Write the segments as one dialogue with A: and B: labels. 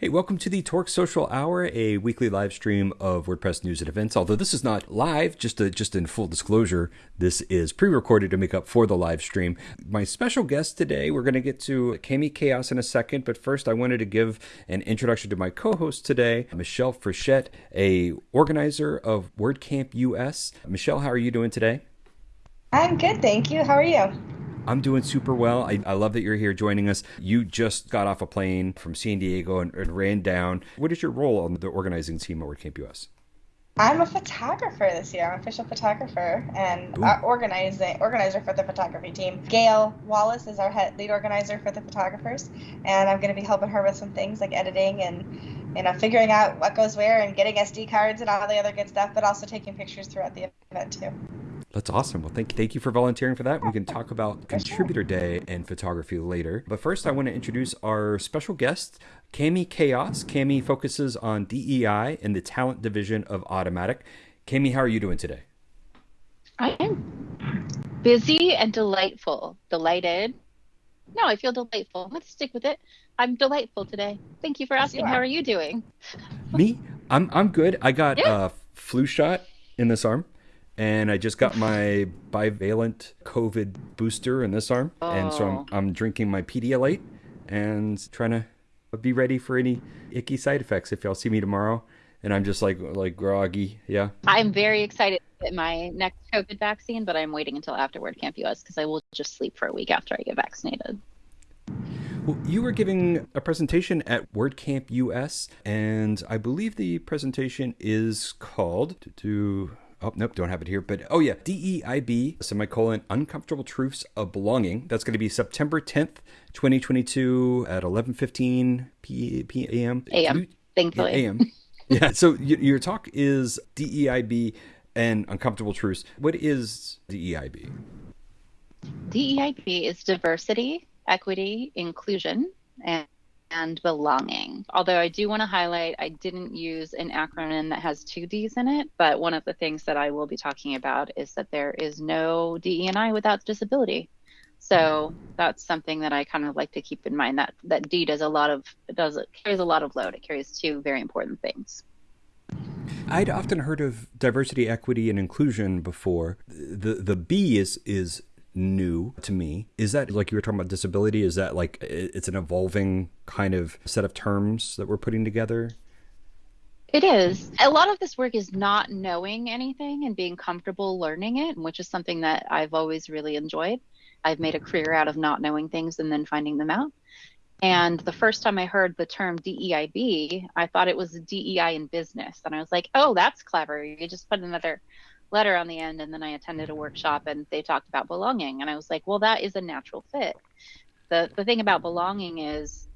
A: Hey, welcome to the Torque Social Hour, a weekly live stream of WordPress news and events. Although this is not live, just a, just in full disclosure, this is pre-recorded to make up for the live stream. My special guest today, we're going to get to Cami Kaos in a second, but first I wanted to give an introduction to my co-host today, Michelle Frechette, a organizer of WordCamp US. Michelle, how are you doing today?
B: I'm good, thank you. How are you?
A: I'm doing super well. I, I, love that you're here joining us. You just got off a plane from San Diego and, and ran down. What is your role on the organizing team at WordCamp US?
B: I'm a photographer this year. I'm an official photographer and uh, organizing organizer for the photography team. Gail Wallace is our head lead organizer for the photographers, and I'm going to be helping her with some things like editing and you know figuring out what goes where and getting SD cards and all the other good stuff, but also taking pictures throughout the event too.
A: That's awesome. Well, thank you, thank you for volunteering for that. We can talk about Contributor Day and photography later. But first, I want to introduce our special guest, Cami Kaos. Cami focuses on DEI in the talent division of Automattic. Cami, how are you doing today?
C: I am busy and delightful. Delighted. No, I feel delightful. Let's stick with it. I'm delightful today. Thank you for asking. How are you doing?
A: Me? I'm I'm good. I got a yeah. uh, flu shot in this arm and I just got my bivalent COVID booster in this arm, oh. and so I'm, oh. I'm drinking my Pedialyte and trying to be ready for any icky side effects if y'all see me tomorrow. And I'm just like like groggy, yeah.
C: I'm very excited to get my next COVID vaccine, but I'm waiting until after WordCamp US because I will just sleep for a week after I get vaccinated.
A: Well, you were giving a presentation at WordCamp US, and I believe the presentation is called to oh nope don't have it here but oh yeah deib semicolon uncomfortable truths of belonging. That's going to be september 10th 2022 at 11.15 p, p
C: am am thankfully
A: am yeah so your talk is deib and uncomfortable truths. What is deib
C: deib is diversity equity inclusion and and belonging. Although I do want to highlight, I didn't use an acronym that has two D's in it, but one of the things that I will be talking about is that there is no DE&I without disability. So that's something that I kind of like to keep in mind that that D does a lot of does it carries a lot of load. It carries two very important things.
A: I'd often heard of diversity, equity, and inclusion before. The the B is is new to me. Is that like you were talking about disability? Is that like it's an evolving kind of set of terms that we're putting together?
C: It is. A lot of this work is not knowing anything and being comfortable learning it, which is something that I've always really enjoyed. I've made a career out of not knowing things and then finding them out. And the first time I heard the term DEIB, I thought it was DEI in business. And I was like, oh, that's clever. You just put another letter on the end and then I attended a workshop and they talked about belonging and I was like, well that is a natural fit. The the thing about belonging is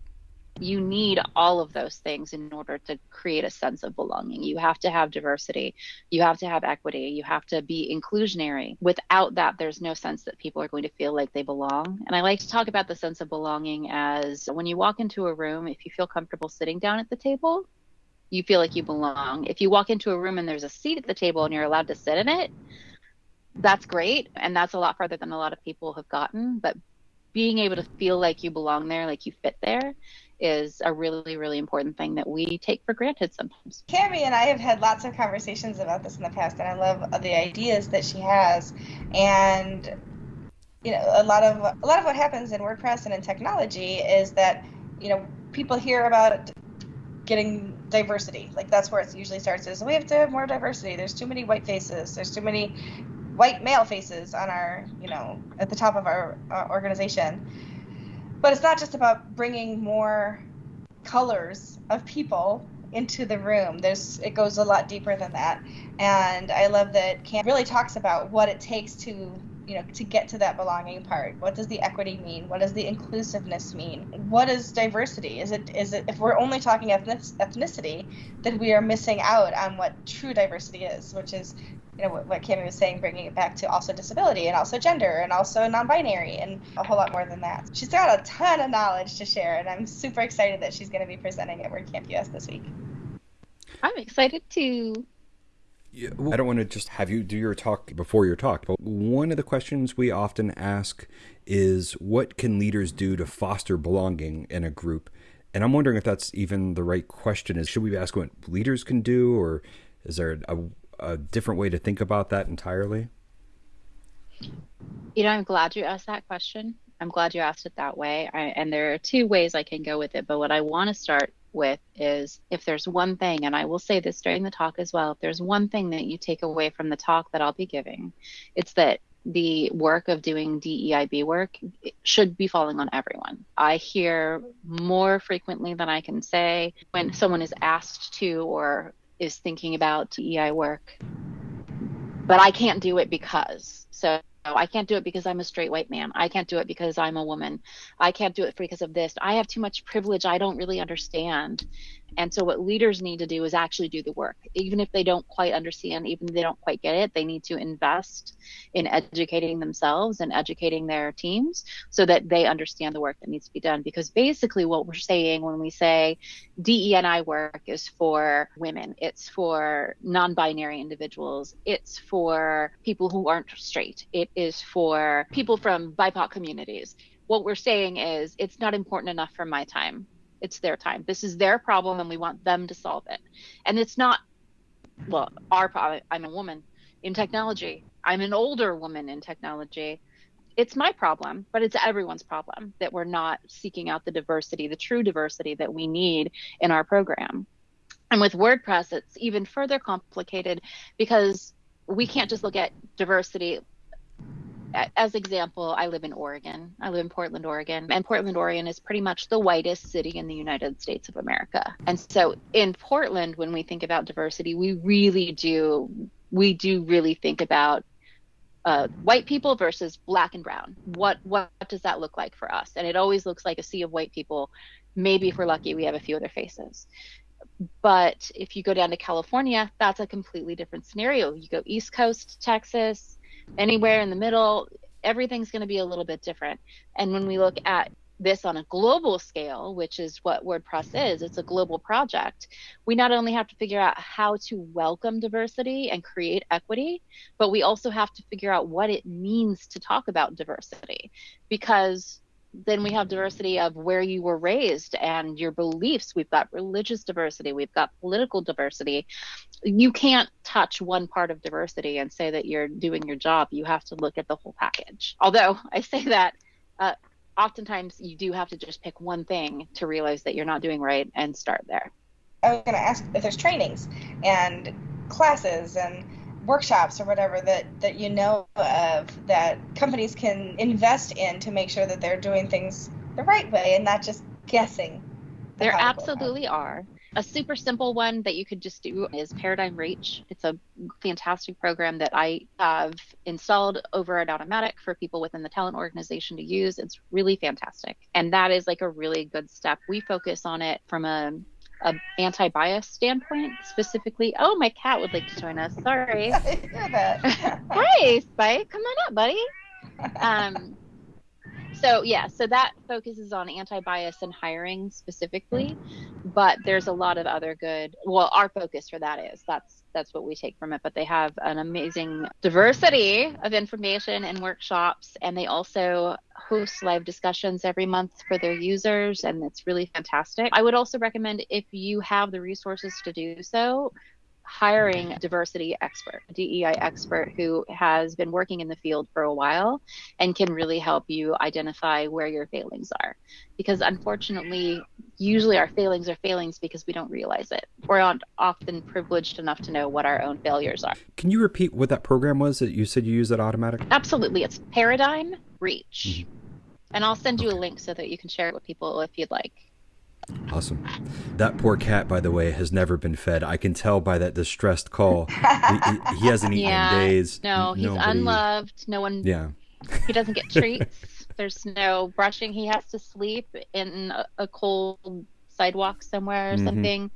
C: you need all of those things in order to create a sense of belonging. You have to have diversity, you have to have equity, you have to be inclusionary. Without that, there's no sense that people are going to feel like they belong. And I like to talk about the sense of belonging as when you walk into a room, if you feel comfortable sitting down at the table, you feel like you belong. If you walk into a room and there's a seat at the table and you're allowed to sit in it, that's great. And that's a lot farther than a lot of people have gotten. But being able to feel like you belong there, like you fit there, is a really, really important thing that we take for granted sometimes.
B: Cami and I have had lots of conversations about this in the past, and I love the ideas that she has. And you know, a lot of a lot of what happens in WordPress and in technology is that you know people hear about getting diversity. Like that's where it usually starts. Is we have to have more diversity. There's too many white faces. There's too many white male faces on our, you know, at the top of our organization. But it's not just about bringing more colors of people into the room. There's it goes a lot deeper than that. And I love that Cam really talks about what it takes to you know to get to that belonging part? What does the equity mean? What does the inclusiveness mean? What is diversity? Is it is it if we're only talking ethnicity then we are missing out on what true diversity is which is you know what, what Cami was saying bringing it back to also disability and also gender and also non-binary and a whole lot more than that. She's got a ton of knowledge to share and i'm super excited that she's going to be presenting at WordCamp US this week.
C: I'm excited too
A: yeah, well, I don't want to just have you do your talk before your talk, but one of the questions we often ask is what can leaders do to foster belonging in a group? And I'm wondering if that's even the right question. Is should we ask what leaders can do, or is there a, a different way to think about that entirely?
C: You know, I'm glad you asked that question. I'm glad you asked it that way. I, and there are two ways I can go with it. But what I want to start with is if there's one thing, and I will say this during the talk as well, if there's one thing that you take away from the talk that I'll be giving, it's that the work of doing DEIB work should be falling on everyone. I hear more frequently than I can say when someone is asked to or is thinking about DEI work, but I can't do it because. So I can't do it because I'm a straight white man. I can't do it because I'm a woman. I can't do it because of this. I have too much privilege I don't really understand. And so, what leaders need to do is actually do the work. Even if they don't quite understand, even if they don't quite get it, they need to invest in educating themselves and educating their teams so that they understand the work that needs to be done. Because basically, what we're saying when we say DEI work is for women, it's for non binary individuals, it's for people who aren't straight, it is for people from BIPOC communities. What we're saying is it's not important enough for my time it's their time. This is their problem, and we want them to solve it. And it's not, well, our problem. I'm a woman in technology. I'm an older woman in technology. It's my problem, but it's everyone's problem that we're not seeking out the diversity, the true diversity that we need in our program. And with WordPress, it's even further complicated because we can't just look at diversity as example, I live in Oregon. I live in Portland, Oregon, and Portland, Oregon is pretty much the whitest city in the United States of America. And so in Portland, when we think about diversity, we really do we do really think about uh, white people versus black and brown. What what does that look like for us? And it always looks like a sea of white people. Maybe if we're lucky, we have a few other faces. But if you go down to California, that's a completely different scenario. You go East Coast, Texas, anywhere in the middle, everything's going to be a little bit different. And when we look at this on a global scale, which is what WordPress is, it's a global project. We not only have to figure out how to welcome diversity and create equity, but we also have to figure out what it means to talk about diversity because then we have diversity of where you were raised and your beliefs. We've got religious diversity, we've got political diversity. You can't touch one part of diversity and say that you're doing your job. You have to look at the whole package. Although I say that, uh, oftentimes you do have to just pick one thing to realize that you're not doing right and start there.
B: I was going to ask if there's trainings and classes and workshops or whatever that that you know of that companies can invest in to make sure that they're doing things the right way and not just guessing.
C: The there absolutely are. A super simple one that you could just do is Paradigm Reach. It's a fantastic program that I have installed over at Automattic for people within the talent organization to use. It's really fantastic. And that is like a really good step. We focus on it from a a anti-bias standpoint specifically. Oh, my cat would like to join us. Sorry. I hear that. Hi, Spike. Come on up, buddy. Um, so yeah, so that focuses on anti-bias and hiring specifically, but there's a lot of other good. Well, our focus for that is that's that's what we take from it. But they have an amazing diversity of information and workshops, and they also host live discussions every month for their users, and it's really fantastic. I would also recommend if you have the resources to do so, hiring a diversity expert, a DEI expert who has been working in the field for a while and can really help you identify where your failings are. Because unfortunately, usually our failings are failings because we don't realize it. We're not often privileged enough to know what our own failures are.
A: Can you repeat what that program was that you said you use at Automattic?
C: Absolutely. It's Paradigm Reach. Mm-hmm. And I'll send you a link so that you can share it with people if you'd like.
A: Awesome. That poor cat, by the way, has never been fed. I can tell by that distressed call. he, he, he, hasn't eaten yeah, in days.
C: No, he's Nobody... unloved. No one.
A: Yeah.
C: he doesn't get treats. There's no brushing. He has to sleep in a, a cold sidewalk somewhere or mm-hmm. something.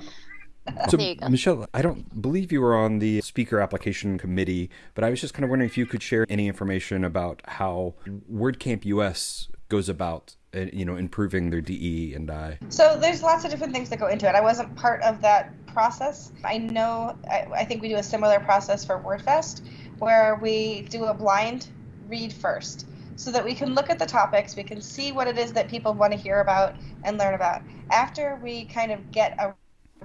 A: So, Michelle, I don't believe you were on the speaker application committee, but I was just kind of wondering if you could share any information about how WordCamp US goes about you know improving their DE and I.
B: So there's lots of different things that go into it. I wasn't part of that process. I know I, I think we do a similar process for WordFest where we do a blind read first. so that we can look at the topics, we can see what it is that people want to hear about and learn about. After we kind of get a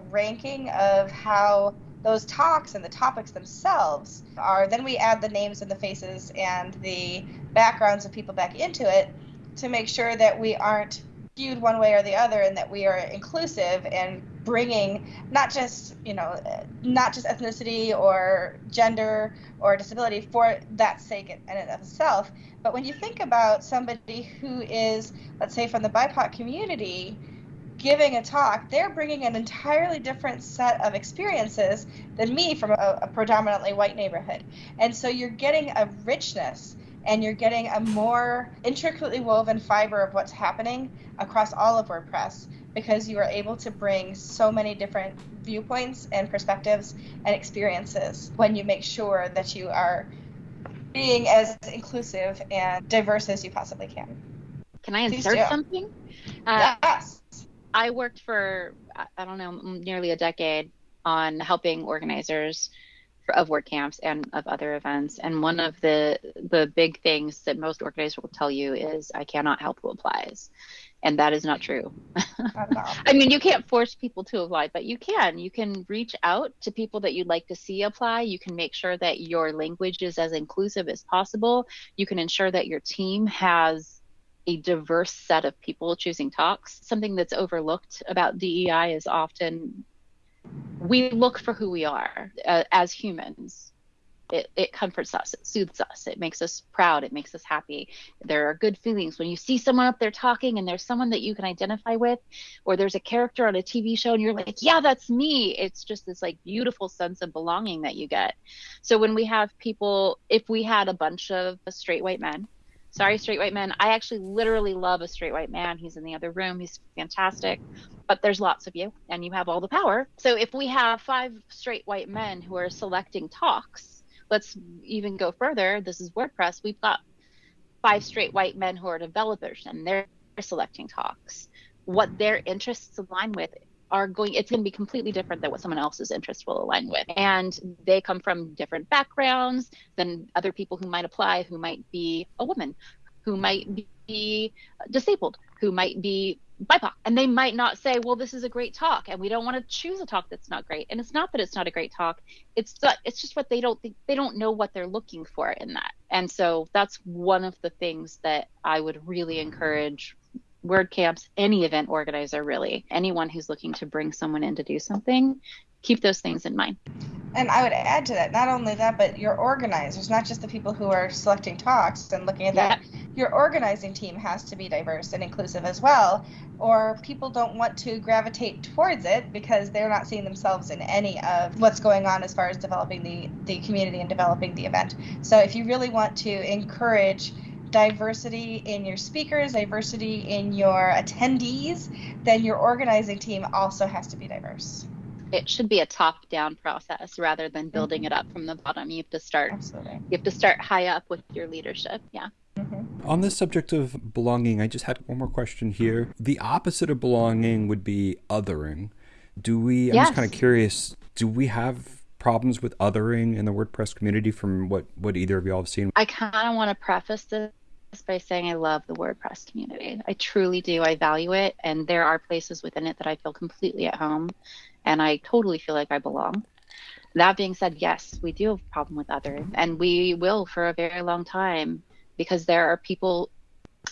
B: ranking of how those talks and the topics themselves are, then we add the names and the faces and the backgrounds of people back into it to make sure that we aren't skewed one way or the other and that we are inclusive and bringing not just you know not just ethnicity or gender or disability for that sake in and of itself. But when you think about somebody who is let's say from the bipoc community giving a talk they're bringing an entirely different set of experiences than me from a, a predominantly white neighborhood. And so you're getting a richness and you're getting a more intricately woven fiber of what's happening across all of WordPress because you are able to bring so many different viewpoints and perspectives and experiences when you make sure that you are being as inclusive and diverse as you possibly can.
C: Can I insert something? Uh,
B: yes.
C: I worked for, I don't know, nearly a decade on helping organizers of WordCamps and of other events. And one of the the big things that most organizers will tell you is, "I cannot help who applies," and that is not true. I mean, you can't force people to apply, but you can. You can reach out to people that you'd like to see apply. You can make sure that your language is as inclusive as possible. You can ensure that your team has a diverse set of people choosing talks. Something that's overlooked about DEI is often we look for who we are uh, as humans. It, it comforts us, it soothes us, it makes us proud, it makes us happy. There are good feelings when you see someone up there talking and there's someone that you can identify with, or there's a character on a TV show and you're like, yeah, that's me. It's just this like beautiful sense of belonging that you get. So when we have people, if we had a bunch of straight white men sorry straight white men i actually literally love a straight white man he's in the other room he's fantastic but there's lots of you and you have all the power. So if we have five straight white men who are selecting talks let's even go further. This is wordpress. We've got five straight white men who are developers and they're selecting talks. What their interests align with are going it's going to be completely different than what someone else's interests will align with. And they come from different backgrounds than other people who might apply who might be a woman who might be disabled who might be BIPOC. And they might not say, well, this is a great talk, and we don't want to choose a talk that's not great. And it's not that it's not a great talk. It's it's just what they don't think they don't know what they're looking for in that. And so that's one of the things that I would really encourage WordCamps, any event organizer really, anyone who's looking to bring someone in to do something, keep those things in mind.
B: And I would add to that, not only that, but your organizers, not just the people who are selecting talks and looking at that. Yeah. Your organizing team has to be diverse and inclusive as well, or people don't want to gravitate towards it because they're not seeing themselves in any of what's going on as far as developing the, the community and developing the event. So if you really want to encourage diversity in your speakers, diversity in your attendees, then your organizing team also has to be diverse.
C: It should be a top-down process rather than building mm-hmm. it up from the bottom. You have to start.
B: Absolutely.
C: You have to start high up with your leadership. Yeah.
A: Mm-hmm. On this subject of belonging, I just had one more question here. The opposite of belonging would be othering. Do we? I'm yes. just kind of curious. Do we have problems with othering in the WordPress community from what what either of y'all have seen?
C: I kind of want to preface this by saying I love the WordPress community. I truly do. I value it. And there are places within it that I feel completely at home and I totally feel like I belong. That being said, yes, we do have a problem with others, and we will for a very long time because there are people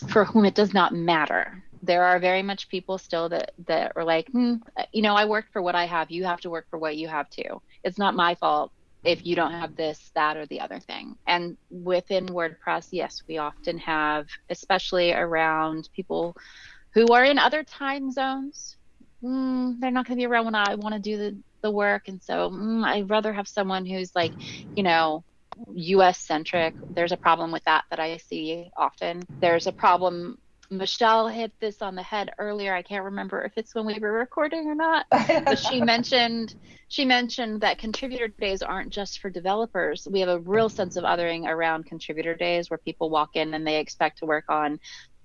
C: for whom it does not matter. There are very much people still that, that are like, hmm, you know, I work for what I have. You have to work for what you have too. It's not my fault if you don't have this, that, or the other thing. And within WordPress, yes, we often have, especially around people who are in other time zones. Mm, they're not going to be around when I want to do the, the work. And so mm, I'd rather have someone who's like, you know, US centric. There's a problem with that that I see often. There's a problem Michelle hit this on the head earlier. I can't remember if it's when we were recording or not, but she mentioned she mentioned that contributor days aren't just for developers. We have a real sense of othering around contributor days where people walk in and they expect to work on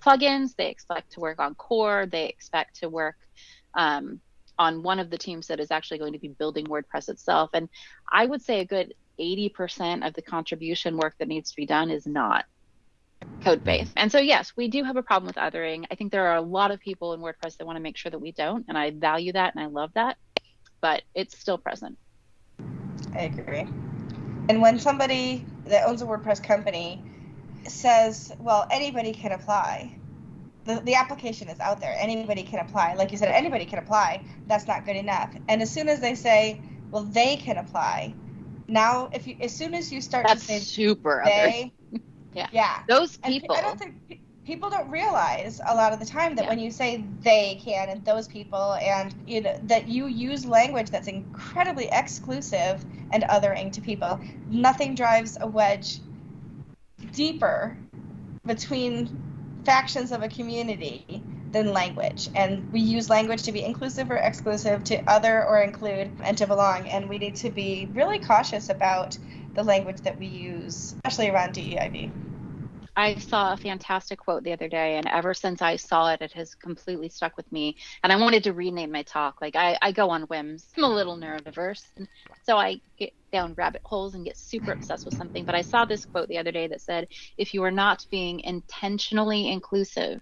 C: plugins, they expect to work on core, they expect to work um, on one of the teams that is actually going to be building WordPress itself. And I would say a good 80% of the contribution work that needs to be done is not code base. And so, yes, we do have a problem with othering. I think there are a lot of people in WordPress that want to make sure that we don't. And I value that and I love that. But it's still present.
B: I agree. And when somebody that owns a WordPress company says, well, anybody can apply, the, the application is out there. Anybody can apply. Like you said, anybody can apply. That's not good enough. And as soon as they say, well, they can apply, now if you as soon as you start
C: That's
B: to say
C: super
B: they,
C: yeah,
B: yeah,
C: those
B: and
C: people.
B: I don't think people don't realize a lot of the time that
C: Yeah.
B: when you say they can and those people and you know that you use language that's incredibly exclusive and othering to people nothing drives a wedge deeper between factions of a community than language and we use language to be inclusive or exclusive to other or include and to belong and we need to be really cautious about the language that we use especially around DEIB.
C: I saw a fantastic quote the other day, and ever since I saw it, it has completely stuck with me. And I wanted to rename my talk. Like I, I go on whims. I'm a little neurodiverse, and so I get down rabbit holes and get super obsessed with something. But I saw this quote the other day that said, "If you are not being intentionally inclusive,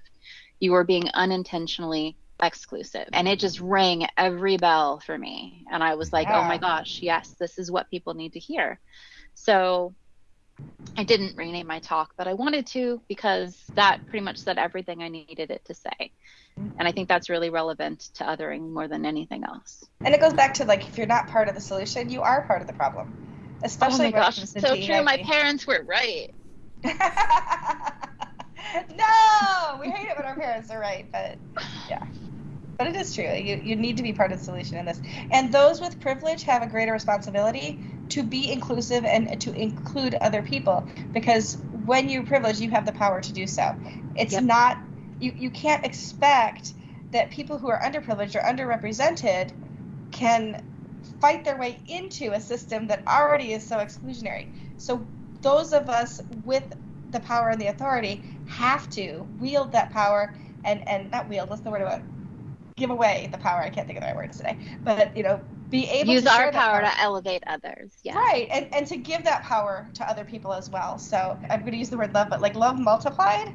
C: you are being unintentionally exclusive." And it just rang every bell for me. And I was like, "Oh my gosh, yes, this is what people need to hear." So I didn't rename my talk, but I wanted to because that pretty much said everything I needed it to say. And I think that's really relevant to othering more than anything else.
B: And it goes back to like if you're not part of the solution, you are part of the problem. Especially
C: oh my gosh, so true. My parents were right.
B: no, we hate it when our parents are right, but yeah. But it is true. You you need to be part of the solution in this. And those with privilege have a greater responsibility to be inclusive and to include other people because when you're privileged, you have the power to do so. It's
C: Yep.
B: not you you can't expect that people who are underprivileged or underrepresented can fight their way into a system that already is so exclusionary. So those of us with the power and the authority have to wield that power and and not wield. What's the word about? Give away the power. I can't think of the right words today. But you know, be able
C: Use
B: to
C: our power to elevate others. Yeah.
B: Right, and and to give that power to other people as well. So I'm going to use the word love, but like love multiplied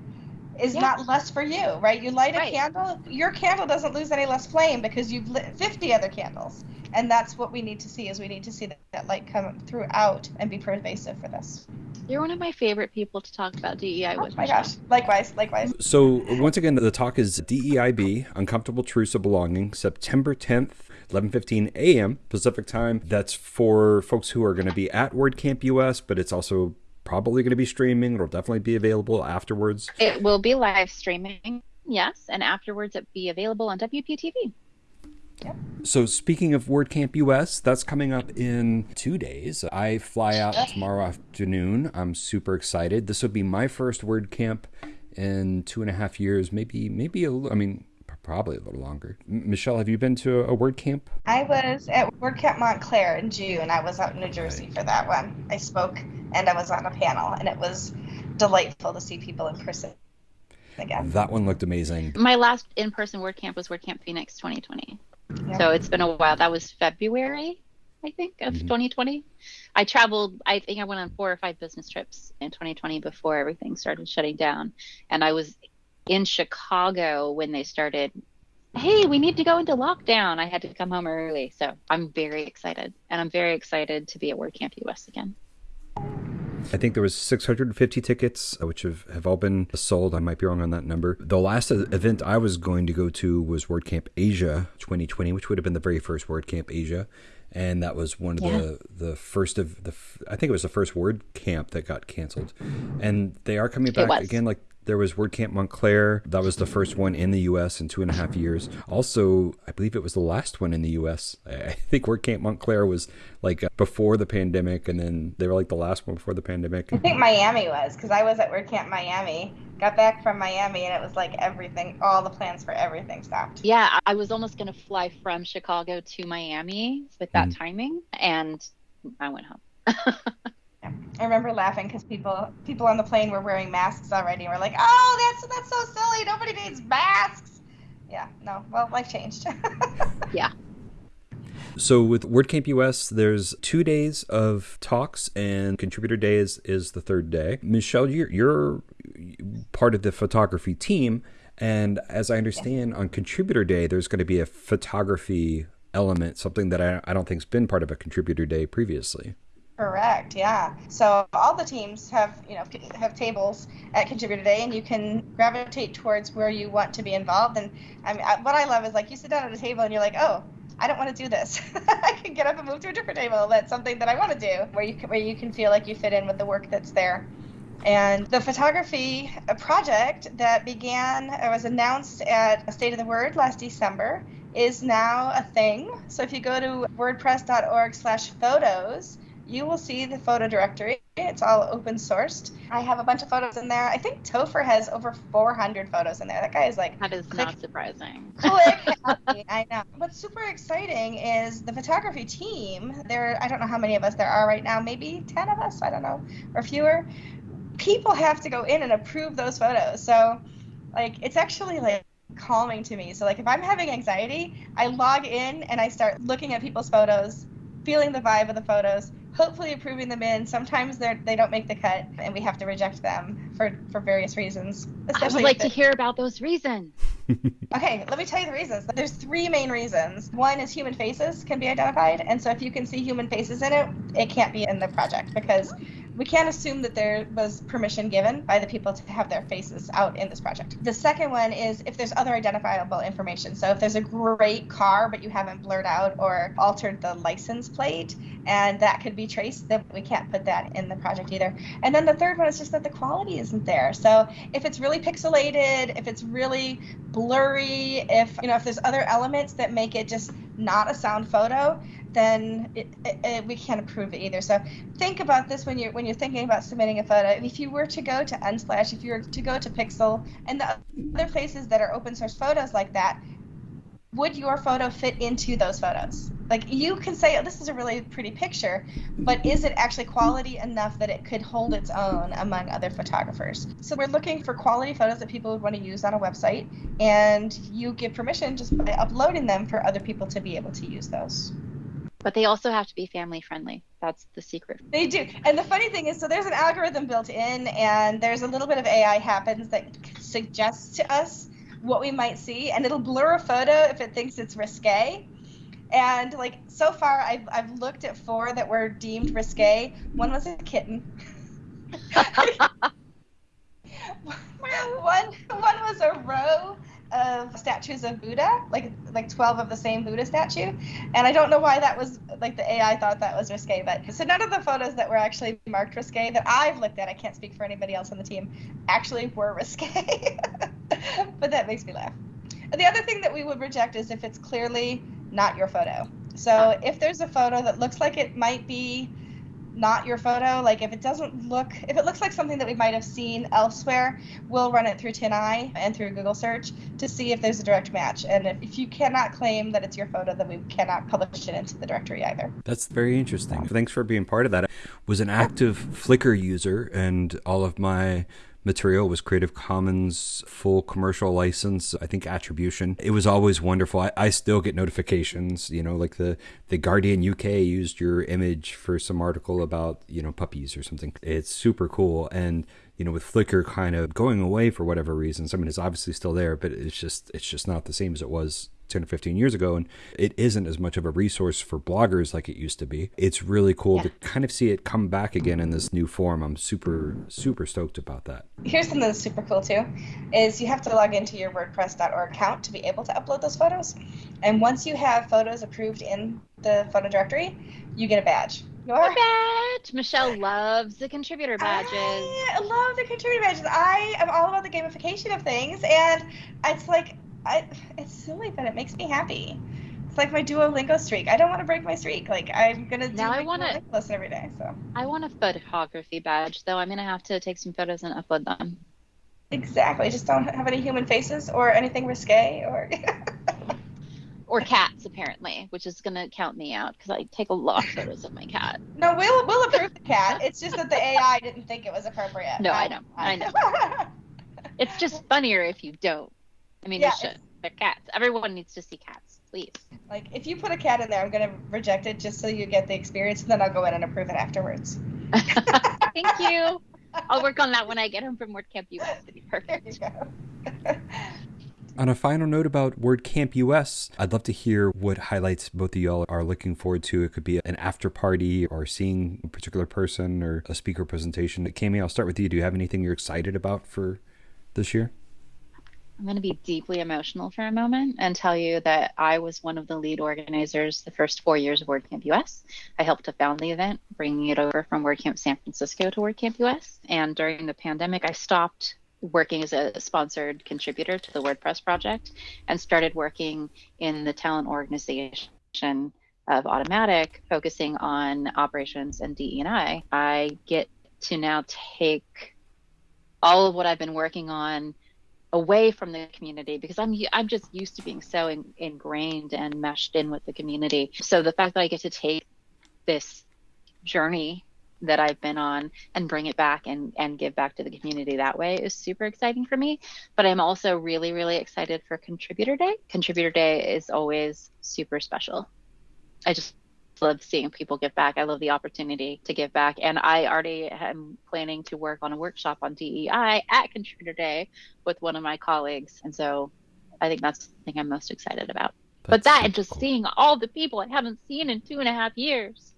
B: is
C: Yeah.
B: not less for you, right? You light a
C: Right.
B: candle, your candle doesn't lose any less flame because you've lit 50 other candles. And that's what we need to see is we need to see that, that light come throughout and be pervasive for this.
C: You're one of my favorite people to talk about DEI
B: Oh
C: with.
B: my gosh. Likewise, likewise.
A: So once again, the talk is DEIB, Uncomfortable Truths of Belonging, September 10th, 11:15 a.m. Pacific time. That's for folks who are going to be at WordCamp US, but it's also probably going to be streaming. It'll definitely be available afterwards.
C: It will be live streaming. Yes, and afterwards it'll be available on WPTV.
A: So speaking of WordCamp US, that's coming up in two days. I fly out tomorrow afternoon. I'm super excited. This will be my first WordCamp in two and a half years, maybe maybe a little. I mean, p- probably a little longer. M- Michelle, have you been to a WordCamp?
B: I was at WordCamp Montclair in June. And I was out in New Jersey for that one. I spoke and I was on a panel, and it was delightful to see people in person again.
A: That one looked amazing.
C: My last in-person WordCamp was WordCamp Phoenix 2020.
B: Yeah.
C: So it's been a while. That was February, I think, of
A: Mhm.
C: 2020. I traveled, I think I went on four or five business trips in 2020 before everything started shutting down. And I was in Chicago when they started, hey, we need to go into lockdown. I had to come home early. So I'm very excited. And I'm very excited to be at WordCamp US again.
A: I think there was 650 tickets, uh, which have, have all been sold. I might be wrong on that number. The last event I was going to go to was WordCamp Asia 2020, which would have been the very first WordCamp Asia, and that was one of
C: Yeah.
A: the the first of the. I think it was the first WordCamp that got canceled, and they are coming back again. Like there was WordCamp Montclair. That was the first one in the U.S. in two and a half years. Also, I believe it was the last one in the U.S. I I think WordCamp Montclair was like uh, before the pandemic, and then they were like the last one before the pandemic.
B: I think Miami was because I was at WordCamp Miami. Got back from Miami and it was like everything, all the plans for everything stopped.
C: Yeah, I I was almost going to fly from Chicago to Miami with that
A: Mhm.
C: timing. And I went home.
B: I remember laughing because people people on the plane were wearing masks already. and We're like, oh, that's that's so silly. Nobody needs masks. Yeah, no. Well, life changed. Yeah.
A: So with WordCamp US, there's two days of talks, and contributor days is the third day. Michelle, you're, you're part of the photography team. And as I understand, on Contributor Day, there's going to be a photography element, something that I, I don't think's been part of a Contributor Day previously.
B: Correct. Yeah. So all the teams have you know have tables at Contributor Day, and you can gravitate towards where you want to be involved. And I mean, what I love is like you sit down at a table and you're like, oh, I don't want to do this. I can get up and move to a different table. That's something that I want to do, where you can, where you can feel like you fit in with the work that's there. And the photography project that began, it was announced at State of the Word last December, is now a thing. So if you go to wordpress.org/photos you will see the photo directory. It's all open sourced. I have a bunch of photos in there. I think Topher has over 400 photos in there. That guy is like.
C: That is click, not surprising.
B: Click. I know. What's super exciting is the photography team. There, I don't know how many of us there are right now. Maybe 10 of us. I don't know, or fewer. People have to go in and approve those photos. So, like, it's actually like calming to me. So, like, if I'm having anxiety, I log in and I start looking at people's photos, feeling the vibe of the photos hopefully approving them in. Sometimes they they don't make the cut, and we have to reject them for for various reasons.
C: I would like to hear about those reasons.
B: okay, let me tell you the reasons. There's three main reasons. One is human faces can be identified, and so if you can see human faces in it, it can't be in the project because we can't assume that there was permission given by the people to have their faces out in this project. The second one is if there's other identifiable information. So if there's a great car, but you haven't blurred out or altered the license plate, and that could be traced, then we can't put that in the project either. And then the third one is just that the quality isn't there. So if it's really pixelated, if it's really blurry, if you know if there's other elements that make it just not a sound photo, then it, it, we can't approve it either. So think about this when you're when you're thinking about submitting a photo. If you were to go to Unsplash, if you were to go to Pexels, and the other places that are open source photos like that, would your photo fit into those photos? Like you can say, oh, this is a really pretty picture, but is it actually quality enough that it could hold its own among other photographers? So we're looking for quality photos that people would want to use on a website, and you give permission just by uploading them for other people to be able to use those.
C: But they also have to be family friendly. That's the secret.
B: They do. And the funny thing is, so there's an algorithm built in, and there's a little bit of AI happens that suggests to us what we might see, and it'll blur a photo if it thinks it's risque. And like so far, I've, I've looked at four that were deemed risque. One was a kitten. one one was a row of statues of Buddha, like like 12 of the same Buddha statue. And I don't know why that was like the AI thought that was risque, but so none of the photos that were actually marked risque that I've looked at, I can't speak for anybody else on the team, actually were risque. but that makes me laugh. The other thing that we would reject is if it's clearly not your photo. So ah. if there's a photo that looks like it might be not your photo. Like if it doesn't look, if it looks like something that we might have seen elsewhere, we'll run it through TinEye and through Google search to see if there's a direct match. And if you cannot claim that it's your photo, then we cannot publish it into the directory either.
A: That's very interesting. Thanks for being part of that. I was an active Flickr user, and all of my material was Creative Commons full commercial license, I think attribution. It was always wonderful. I, I, still get notifications, you know, like the, the Guardian UK used your image for some article about, you know, puppies or something. It's super cool. And, you know, with Flickr kind of going away for whatever reasons, I mean, it's obviously still there, but it's just, it's just not the same as it was 10 or 15 years ago and it isn't as much of a resource for bloggers like it used to be it's really cool yeah. to kind of see it come back again in this new form i'm super super stoked about that
B: here's something that's super cool too is you have to log into your wordpress.org account to be able to upload those photos and once you have photos approved in the photo directory you get a badge
C: your badge. Michelle loves the contributor badges.
B: I love the contributor badges. I am all about the gamification of things, and it's like I, it's silly, but it makes me happy. It's like my Duolingo streak. I don't want to break my streak. Like I'm gonna do now I want to lesson every day. So
C: I want a photography badge, though. I'm gonna have to take some photos and upload them.
B: Exactly. Just don't have any human faces or anything risque or.
C: or cats apparently, which is gonna count me out because I take a lot of photos of my cat.
B: No, we'll we'll approve the cat. It's just that the AI didn't think it was appropriate.
C: No, I, I know, I know. it's just funnier if you don't. I mean, yeah, they should. They're cats. Everyone needs to see cats, please.
B: Like, if you put a cat in there, I'm gonna reject it just so you get the experience, and then I'll go in and approve it afterwards.
C: Thank you. I'll work on that when I get home from WordCamp US to be perfect.
A: On a final note about WordCamp US, I'd love to hear what highlights both of y'all are looking forward to. It could be an after party or seeing a particular person or a speaker presentation. Cami, I'll start with you. Do you have anything you're excited about for this year?
C: I'm going to be deeply emotional for a moment and tell you that I was one of the lead organizers the first four years of WordCamp US. I helped to found the event, bringing it over from WordCamp San Francisco to WordCamp US. And during the pandemic, I stopped working as a sponsored contributor to the WordPress project and started working in the talent organization of Automattic, focusing on operations and DE&I. I get to now take all of what I've been working on away from the community because I'm I'm just used to being so in, ingrained and meshed in with the community. So the fact that I get to take this journey that I've been on and bring it back and and give back to the community that way is super exciting for me. But I'm also really really excited for Contributor Day. Contributor Day is always super special. I just love seeing people give back. I love the opportunity to give back. And I already am planning to work on a workshop on DEI at Contributor Day with one of my colleagues. And so I think that's the thing I'm most excited about. That's but that and just cool. seeing all the people I haven't seen in two and a half years.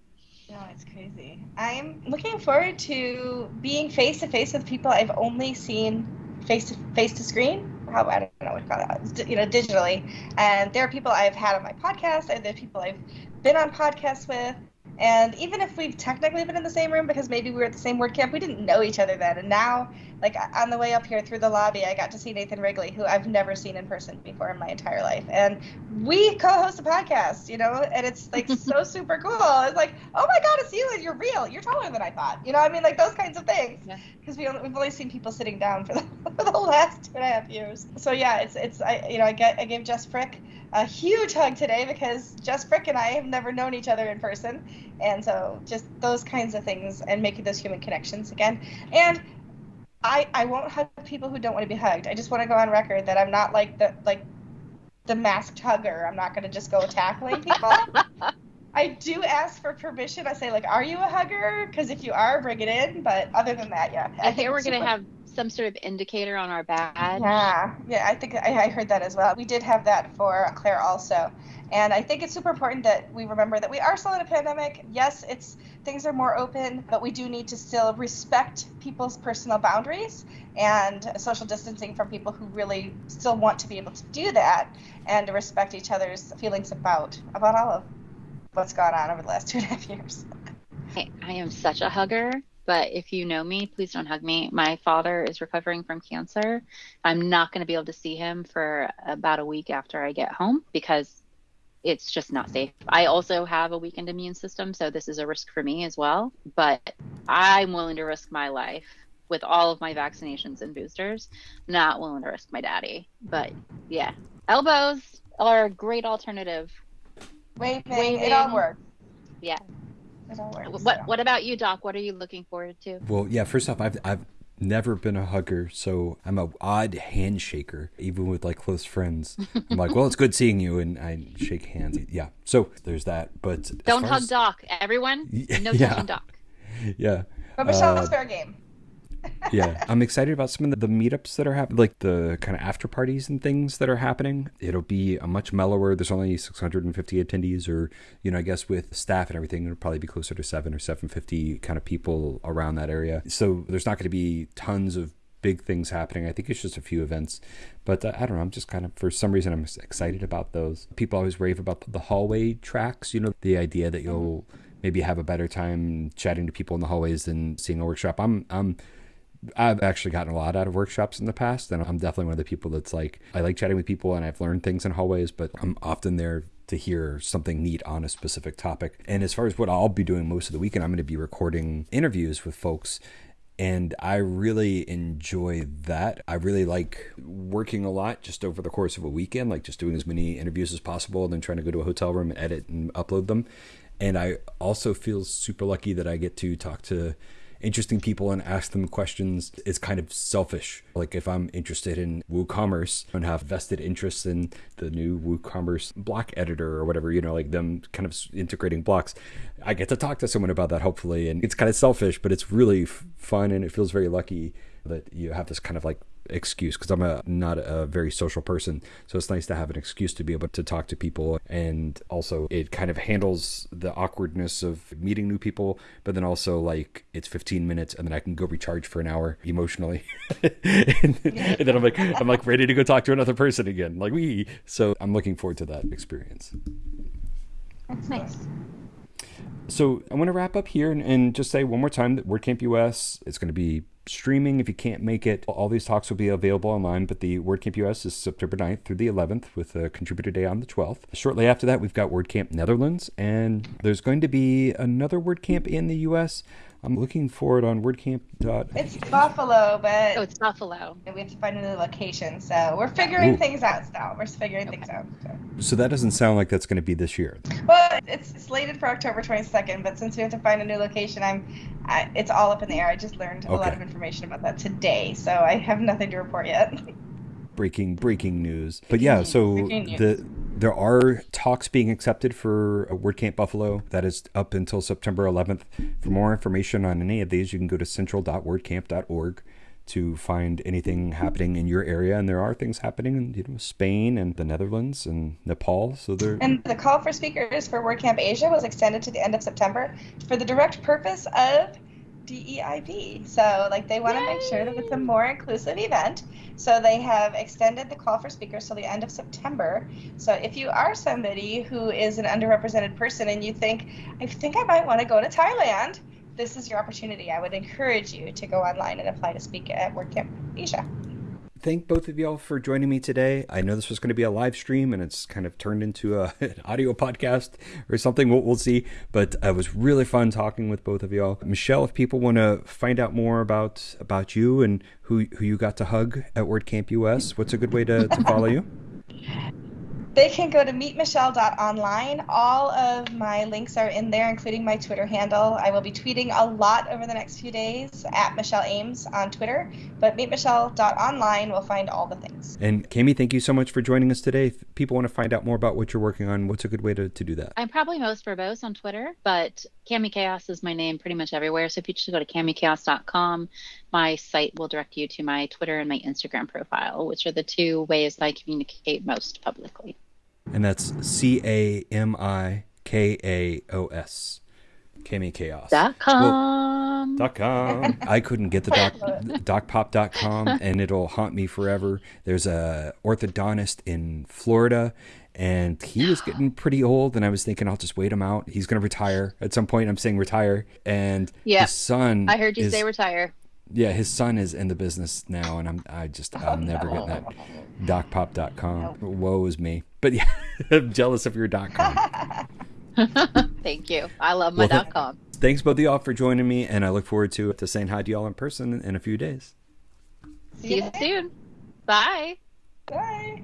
B: No, it's crazy. I'm looking forward to being face to face with people I've only seen face to face to screen how I don't know what to call that, you know, digitally. And there are people I've had on my podcast, and there are people I've been on podcasts with. And even if we've technically been in the same room because maybe we were at the same WordCamp, we didn't know each other then. And now, like on the way up here through the lobby, I got to see Nathan Wrigley, who I've never seen in person before in my entire life. And we co-host a podcast, you know, and it's like so super cool. It's like, oh my God, it's you and you're real. You're taller than I thought. You know, I mean, like those kinds of things. Because yeah. we we've only seen people sitting down for the, for the last two and a half years. So yeah, it's it's I you know I get I gave Jess Frick a huge hug today because Jess Frick and I have never known each other in person. And so just those kinds of things and making those human connections again. And I I won't hug people who don't want to be hugged. I just want to go on record that I'm not like the like the masked hugger. I'm not going to just go tackling people. I do ask for permission. I say like, "Are you a hugger?" Because if you are, bring it in. But other than that, yeah.
C: I, I think we're going to have some sort of indicator on our badge.
B: Yeah, yeah, I think I, I, heard that as well. We did have that for Claire also, and I think it's super important that we remember that we are still in a pandemic. Yes, it's things are more open, but we do need to still respect people's personal boundaries and social distancing from people who really still want to be able to do that and to respect each other's feelings about about all of what's gone on over the last two and a half years.
C: I am such a hugger but if you know me, please don't hug me. My father is recovering from cancer. I'm not going to be able to see him for about a week after I get home because it's just not safe. I also have a weakened immune system, so this is a risk for me as well. But I'm willing to risk my life with all of my vaccinations and boosters. Not willing to risk my daddy. But yeah, elbows are a great alternative.
B: Waving, Waving. it all works.
C: Yeah, what What about you, Doc? What are you looking forward to?
A: Well, yeah. First off, I've I've never been a hugger, so I'm a odd handshaker, even with like close friends. I'm like, well, it's good seeing you, and I shake hands. Yeah, so there's that. But
C: don't hug as... Doc, everyone. No yeah. touching Doc.
A: Yeah.
B: But Michelle's uh, fair game
A: yeah, I'm excited about some of the, the meetups that are happening, like the kind of after parties and things that are happening. It'll be a much mellower. There's only 650 attendees, or you know, I guess with staff and everything, it'll probably be closer to seven or 750 kind of people around that area. So there's not going to be tons of big things happening. I think it's just a few events, but uh, I don't know. I'm just kind of, for some reason, I'm excited about those. People always rave about the hallway tracks. You know, the idea that you'll maybe have a better time chatting to people in the hallways than seeing a workshop. I'm, I'm I've actually gotten a lot out of workshops in the past, and I'm definitely one of the people that's like, I like chatting with people and I've learned things in hallways, but I'm often there to hear something neat on a specific topic. And as far as what I'll be doing most of the weekend, I'm going to be recording interviews with folks. And I really enjoy that. I really like working a lot just over the course of a weekend, like just doing as many interviews as possible and then trying to go to a hotel room and edit and upload them. And I also feel super lucky that I get to talk to interesting people and ask them questions is kind of selfish. Like if I'm interested in WooCommerce and have vested interests in the new WooCommerce block editor or whatever, you know, like them kind of integrating blocks, I get to talk to someone about that hopefully. And it's kind of selfish, but it's really fun and it feels very lucky that you have this kind of like excuse because I'm a not a very social person. So it's nice to have an excuse to be able to talk to people and also it kind of handles the awkwardness of meeting new people, but then also like it's 15 minutes and then I can go recharge for an hour emotionally. and, and, then I'm like I'm like ready to go talk to another person again. Like we so I'm looking forward to that experience.
C: That's nice.
A: So I want to wrap up here and, and just say one more time that WordCamp US is going to be streaming if you can't make it. All these talks will be available online, but the WordCamp US is September 9th through the 11th with a contributor day on the 12th. Shortly after that, we've got WordCamp Netherlands, and there's going to be another WordCamp in the US I'm looking for it on WordCamp.
B: It's Buffalo, but
C: oh, it's Buffalo.
B: and We have to find another location, so we're figuring Ooh. things out still. We're figuring okay. things out. So.
A: so. that doesn't sound like that's going to be this year.
B: Well, it's slated for October 22nd, but since we have to find a new location, I'm, I, it's all up in the air. I just learned okay. a lot of information about that today, so I have nothing to report yet.
A: breaking breaking news. But yeah, so the there are talks being accepted for WordCamp Buffalo. That is up until September 11th. For more information on any of these, you can go to central.wordcamp.org to find anything happening in your area. And there are things happening in you know, Spain and the Netherlands and Nepal. So there.
B: And the call for speakers for WordCamp Asia was extended to the end of September for the direct purpose of DEIB. So, like, they want to make sure that it's a more inclusive event. So, they have extended the call for speakers till the end of September. So, if you are somebody who is an underrepresented person and you think, I think I might want to go to Thailand, this is your opportunity. I would encourage you to go online and apply to speak at WordCamp Asia
A: thank both of y'all for joining me today. I know this was going to be a live stream and it's kind of turned into a, an audio podcast or something. We'll, we'll see. But uh, it was really fun talking with both of y'all. Michelle, if people want to find out more about about you and who, who you got to hug at WordCamp US, what's a good way to, to follow you?
B: They can go to meetmichelle.online. All of my links are in there, including my Twitter handle. I will be tweeting a lot over the next few days at Michelle Ames on Twitter, but meetmichelle.online will find all the things.
A: And Cami, thank you so much for joining us today. If people want to find out more about what you're working on, what's a good way to, to do that?
C: I'm probably most verbose on Twitter, but Cami Kaos is my name pretty much everywhere. So if you just go to camikaos.com, my site will direct you to my Twitter and my Instagram profile, which are the two ways I communicate most publicly.
A: And that's C A M I K A O S. Cami Kaos.
C: Dot com.
A: Well, dot com. I couldn't get the doc, docpop.com and it'll haunt me forever. There's a orthodontist in Florida and he was getting pretty old and i was thinking i'll just wait him out he's going to retire at some point i'm saying retire and
C: yeah
A: his son
C: i heard you is, say retire
A: yeah his son is in the business now and i'm i just i'm never getting that docpop.com woe is me but yeah i'm jealous of your dot com.
C: Thank you. I love my well, dot com.
A: thanks both of y'all for joining me and i look forward to to saying hi to y'all in person in a few days.
C: See you soon. Bye.
B: Bye